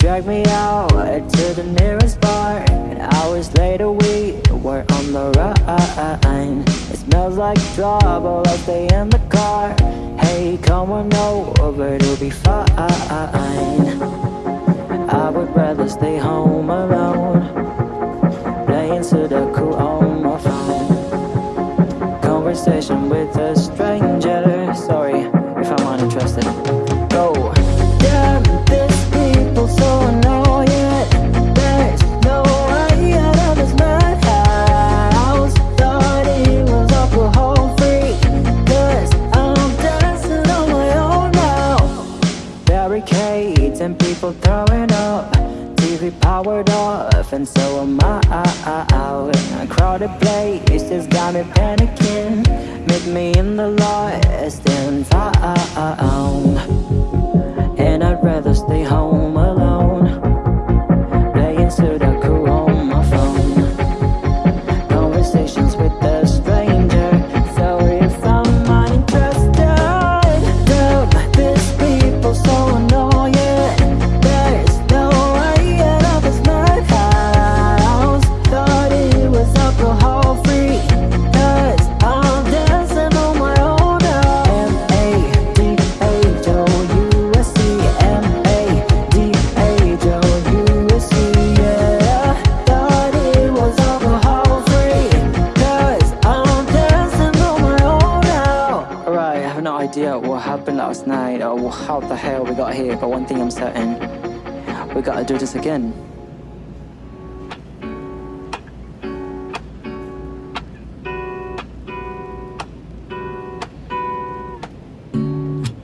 drag me out to the nearest bar. And hours later we were on the run. It smells like trouble, I stay in the car. Hey, come on over, it'll be fine. I would rather stay home alone. Playing Sudoku on my phone. Conversation with a stranger And people throwing up. TV powered off and so am I. A crowded place just got me panicking. Meet me in the lost and found idea what happened last night Or how the hell we got here But one thing I'm certain We gotta do this again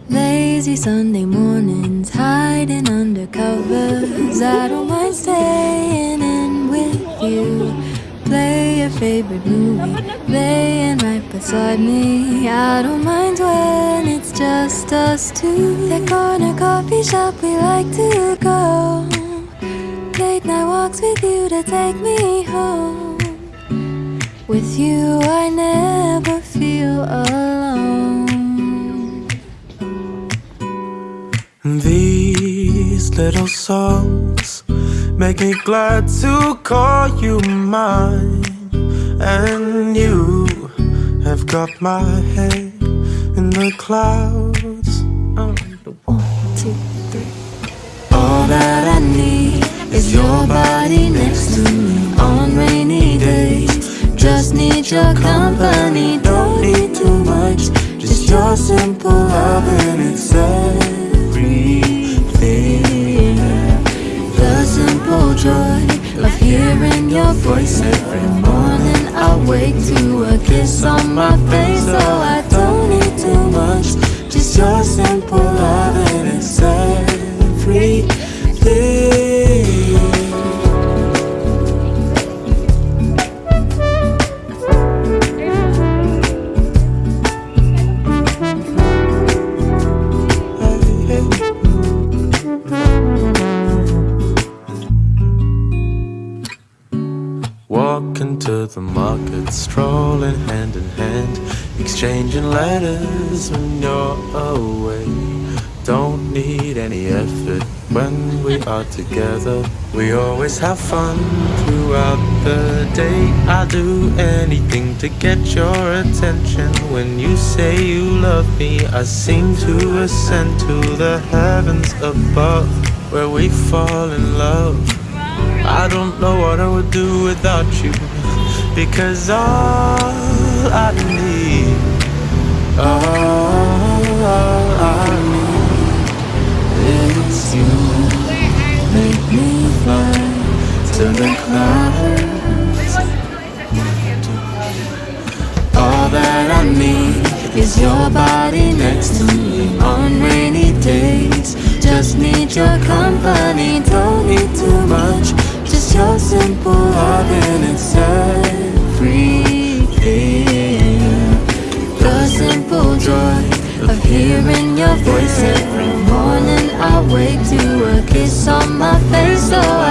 Lazy Sunday mornings, hiding under covers. I don't favorite movie, laying right beside me. I don't mind when it's just us two. That corner coffee shop we like to go. Late night walks with you to take me home. With you, I never feel alone. These little songs make me glad to call you mine. And you have got my head in the clouds. Oh. All that I need is your body next to me on rainy days. Just need your company, don't need too much. Just your simple love and it's everything. The simple joy hearing your voice every morning. I wake to a kiss on my face, so I don't need too much. Just your simple To the market, strolling hand in hand, exchanging letters when you're away. Don't need any effort when we are together. We always have fun throughout the day. I'll do anything to get your attention. When you say you love me, I seem to ascend to the heavens above, where we fall in love. Don't know what I would do without you. Because all I need All I need Is you Make me fly to the clouds All that I need is your body next to me on rainy days. Just need your company, don't need too much your simple. Love and it's everything The simple joy of hearing your voice every morning. I wake to a kiss on my face So